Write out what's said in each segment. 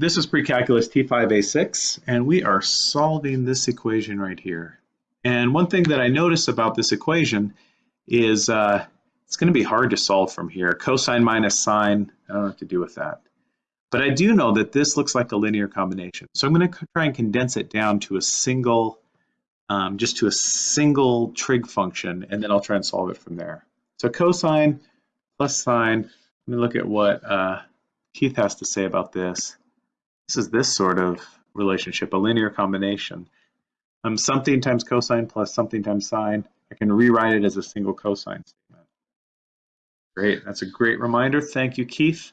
This is pre-calculus T5A6, and we are solving this equation right here. And one thing that I notice about this equation is uh, it's going to be hard to solve from here. Cosine minus sine, I don't know what to do with that. But I do know that this looks like a linear combination. So I'm going to try and condense it down to a single, um, just to a single trig function, and then I'll try and solve it from there. So cosine plus sine, let me look at what uh, Keith has to say about this. This is this sort of relationship, a linear combination. Um, something times cosine plus something times sine. I can rewrite it as a single cosine statement. Great, that's a great reminder. Thank you, Keith.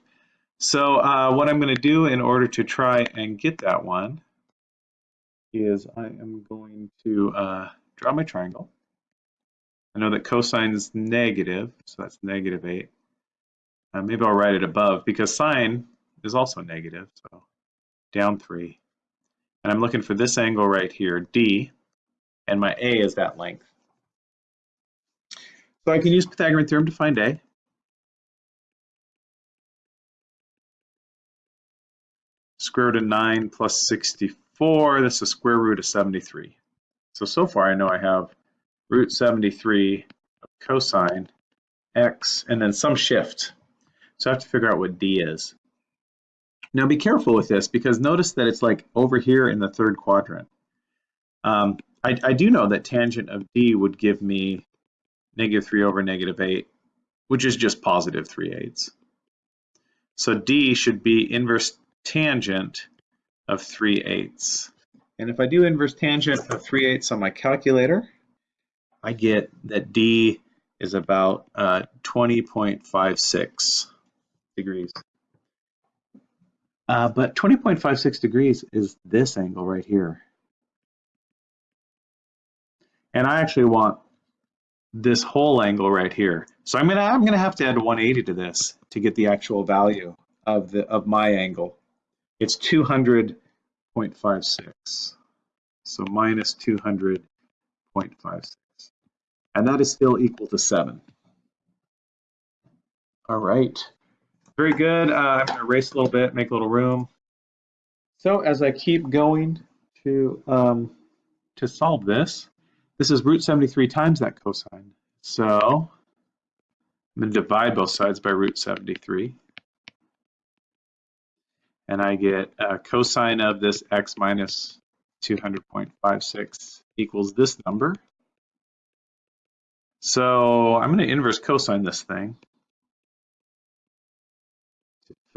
So uh, what I'm going to do in order to try and get that one is I am going to uh, draw my triangle. I know that cosine is negative, so that's negative 8. Uh, maybe I'll write it above because sine is also negative, so down 3. And I'm looking for this angle right here, D, and my A is that length. So I can use Pythagorean theorem to find A. Square root of 9 plus 64, that's the square root of 73. So, so far I know I have root 73 of cosine x and then some shift. So I have to figure out what D is. Now be careful with this because notice that it's like over here in the third quadrant. Um, I, I, do know that tangent of D would give me negative 3 over negative 8, which is just positive 3 eighths. So D should be inverse tangent of 3 eighths. And if I do inverse tangent of 3 eighths on my calculator, I get that D is about uh, 20.56 degrees. Uh, but 20.56 degrees is this angle right here. And I actually want this whole angle right here. So I'm gonna I'm gonna have to add 180 to this to get the actual value of the of my angle. It's 200.56. So minus 200.56. And that is still equal to 7. All right. Very good. Uh, I'm going to erase a little bit, make a little room. So as I keep going to um, to solve this, this is root 73 times that cosine. So I'm going to divide both sides by root 73. And I get a cosine of this x minus 200.56 equals this number. So I'm going to inverse cosine this thing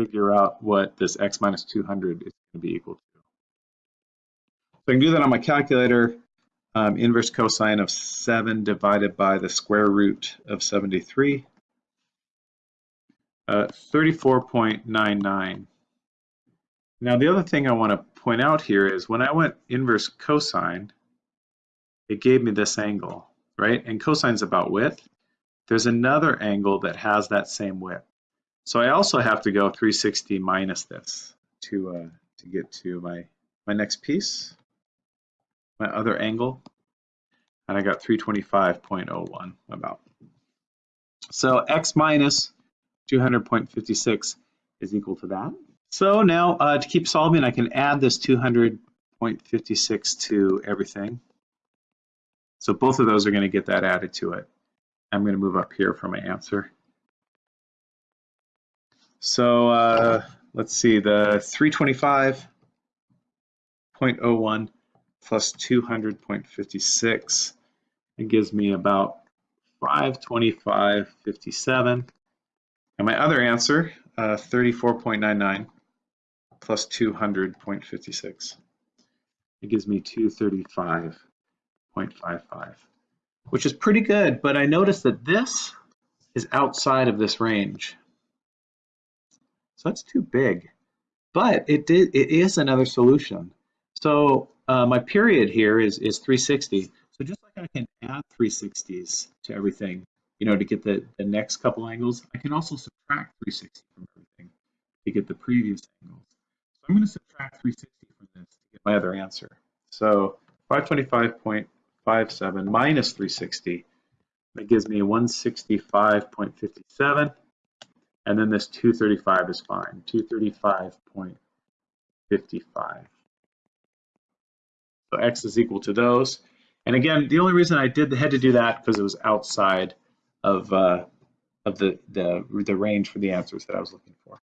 figure out what this x minus 200 is going to be equal to. So I can do that on my calculator. Um, inverse cosine of 7 divided by the square root of 73. Uh, 34.99. Now the other thing I want to point out here is when I went inverse cosine, it gave me this angle, right? And cosine is about width. There's another angle that has that same width. So I also have to go 360 minus this to uh, to get to my my next piece, my other angle, and I got 325.01 about. So x minus 200.56 is equal to that. So now uh, to keep solving, I can add this 200.56 to everything. So both of those are going to get that added to it. I'm going to move up here for my answer. So uh, let's see, the 325.01 plus 200.56, it gives me about 525.57. And my other answer, uh, 34.99 plus 200.56, it gives me 235.55, which is pretty good, but I noticed that this is outside of this range. So that's too big. But it did it is another solution. So uh, my period here is is 360. So just like I can add 360s to everything, you know, to get the, the next couple angles, I can also subtract 360 from everything to get the previous angles. So I'm going to subtract 360 from this to get my other answer. So 525.57 minus 360, that gives me 165.57. And then this 235 is fine, 235.55. So x is equal to those. And again, the only reason I did had to do that because it was outside of uh, of the, the the range for the answers that I was looking for.